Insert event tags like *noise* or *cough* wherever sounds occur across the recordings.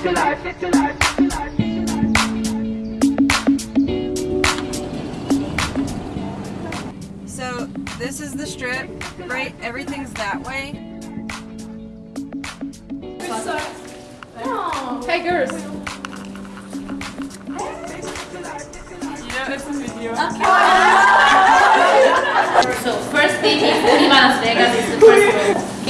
So this is the strip, right? Everything's that way. Hey girls. Yeah, it's a video. *laughs* So first thing is Viva Las Vegas is the first rule.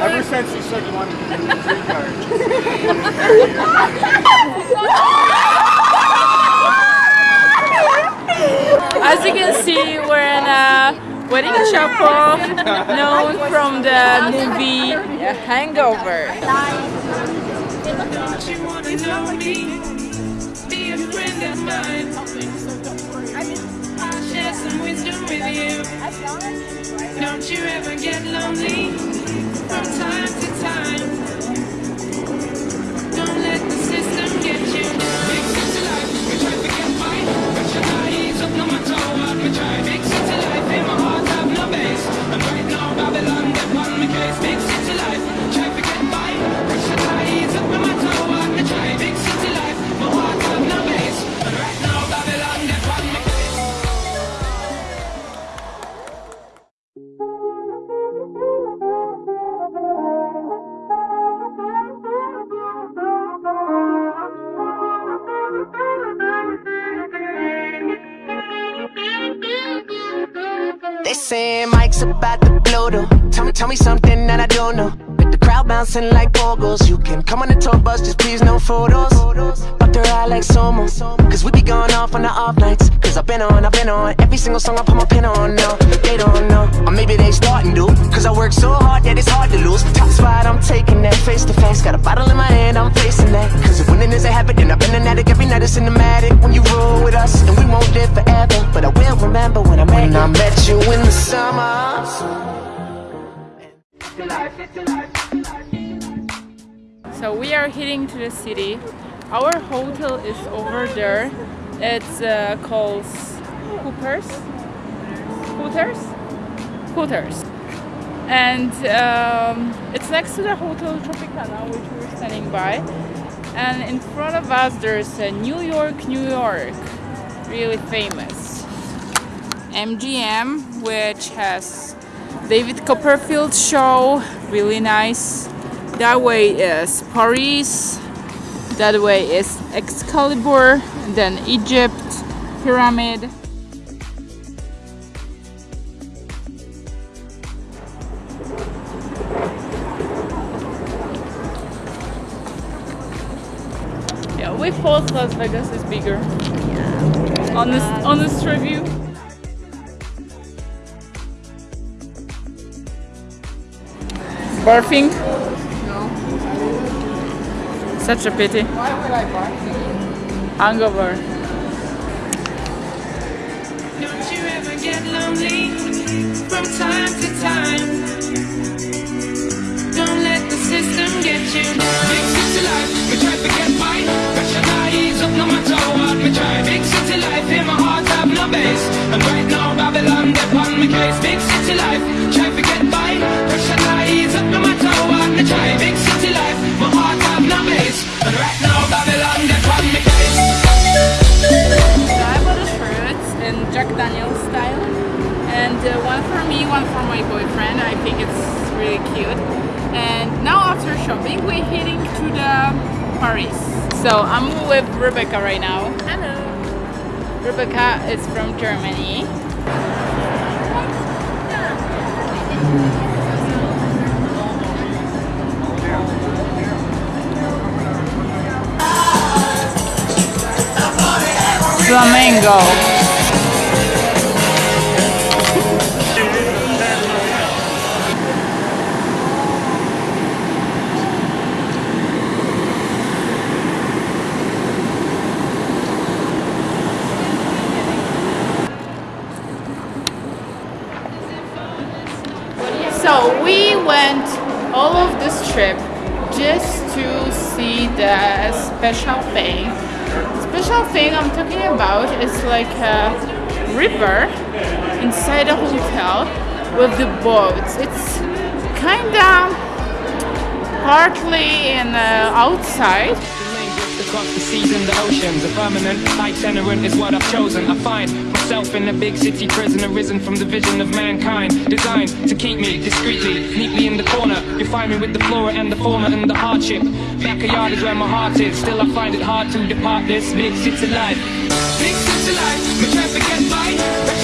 Ever since you said you wanted to. As you can see, we're in a wedding chapel known from the movie Hangover. Don't you wanna know me? Be a friend of mine. I'll share some wisdom with you. Don't you ever get lonely They say Mike's about to blow though. Tell me, tell me something that I don't know. With the crowd bouncing like bogles. You can come on the tour bus, just please no photos. But they're out like Somo. Cause we be going off on the off nights. Cause I've been on, I've been on. Every single song I put my pin on now. They don't know. Or maybe they starting to. Cause I work so hard that it's hard to lose. Top spot, I'm taking that face to face. Got a bottle in my hand, I'm facing that. Cause if winning is a habit, then I've been an addict. Every night it's cinematic. When you roll with remember when I met when I met you in the summer. So we are heading to the city. Our hotel is over there. It's uh, called Hoopers. Hooters? Hooters. And um, it's next to the Hotel Tropicana, which we're standing by. And in front of us, there's a New York, New York, really famous. MGM, which has David Copperfield show, really nice. That way is Paris, that way is Excalibur, then Egypt, Pyramid. Yeah, we thought Las Vegas is bigger. Honest, honest review. Barfing? Such a pity. Why would I bark? Hangover. Don't you ever get lonely from time to time? Don't let the system get you. Big city life, we try to get by. Your eyes up no matter what we try. Big city life, in my heart have no base. And right now Babylon get on my case. Big city life, So I'm with Rebecca right now. Hello. Rebecca is from Germany. Flamengo. All of this trip just to see the special thing. Special thing I'm talking about is like a river inside a hotel with the boats. It's kinda partly in uh, outside Across the seas and the oceans, a permanent itinerant is what I've chosen. I find myself in a big city prison, arisen from the vision of mankind, designed to keep me discreetly, neatly in the corner. You find me with the flora and the fauna and the hardship. Backyard is where my heart is. Still, I find it hard to depart this big city life. Big city life, me try to get